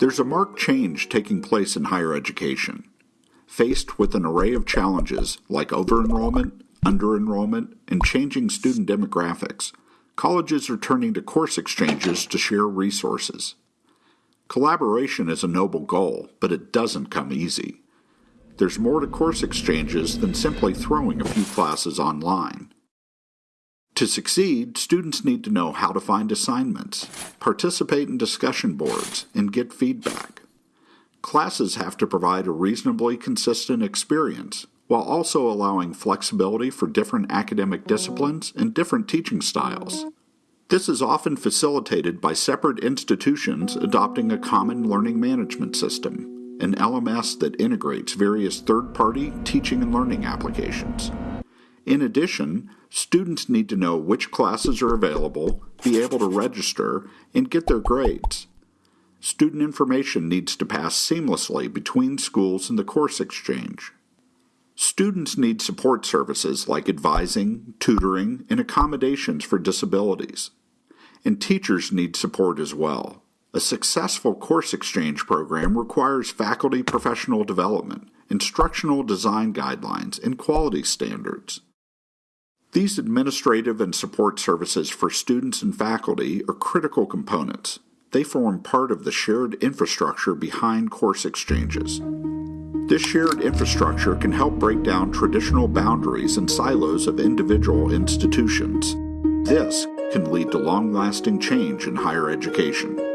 There's a marked change taking place in higher education. Faced with an array of challenges like over enrollment, under enrollment, and changing student demographics, colleges are turning to course exchanges to share resources. Collaboration is a noble goal, but it doesn't come easy. There's more to course exchanges than simply throwing a few classes online. To succeed, students need to know how to find assignments, participate in discussion boards, and get feedback. Classes have to provide a reasonably consistent experience while also allowing flexibility for different academic disciplines and different teaching styles. This is often facilitated by separate institutions adopting a common learning management system, an LMS that integrates various third party teaching and learning applications. In addition, students need to know which classes are available, be able to register, and get their grades. Student information needs to pass seamlessly between schools in the course exchange. Students need support services like advising, tutoring, and accommodations for disabilities. And teachers need support as well. A successful course exchange program requires faculty professional development, instructional design guidelines, and quality standards. These administrative and support services for students and faculty are critical components. They form part of the shared infrastructure behind course exchanges. This shared infrastructure can help break down traditional boundaries and silos of individual institutions. This can lead to long lasting change in higher education.